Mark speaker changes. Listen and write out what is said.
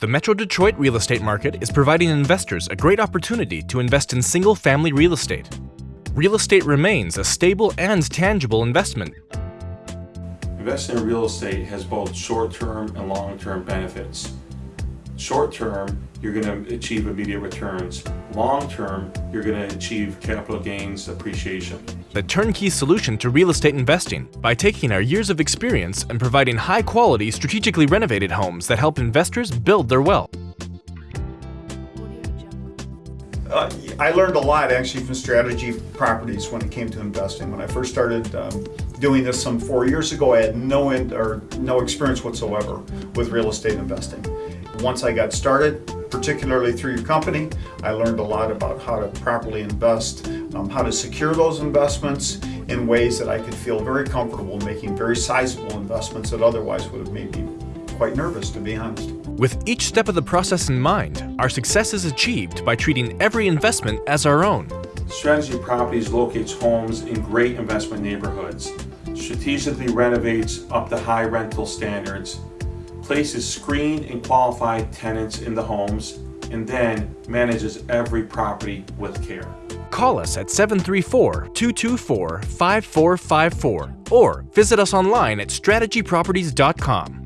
Speaker 1: The Metro Detroit real estate market is providing investors a great opportunity to invest in single family real estate. Real estate remains a stable and tangible investment.
Speaker 2: Investing in real estate has both short-term and long-term benefits. Short-term, you're going to achieve immediate returns. Long-term, you're going to achieve capital gains appreciation.
Speaker 1: The turnkey solution to real estate investing by taking our years of experience and providing high-quality, strategically renovated homes that help investors build their wealth.
Speaker 3: Uh, I learned a lot actually from strategy properties when it came to investing. When I first started um, doing this some four years ago, I had no in, or no experience whatsoever with real estate investing. Once I got started, particularly through your company, I learned a lot about how to properly invest, um, how to secure those investments in ways that I could feel very comfortable making very sizable investments that otherwise would have made me quite nervous, to be honest.
Speaker 1: With each step of the process in mind, our success is achieved by treating every investment as our own.
Speaker 2: Strategy Properties locates homes in great investment neighborhoods, strategically renovates up to high rental standards, places screened and qualified tenants in the homes, and then manages every property with care.
Speaker 1: Call us at 734-224-5454 or visit us online at strategyproperties.com.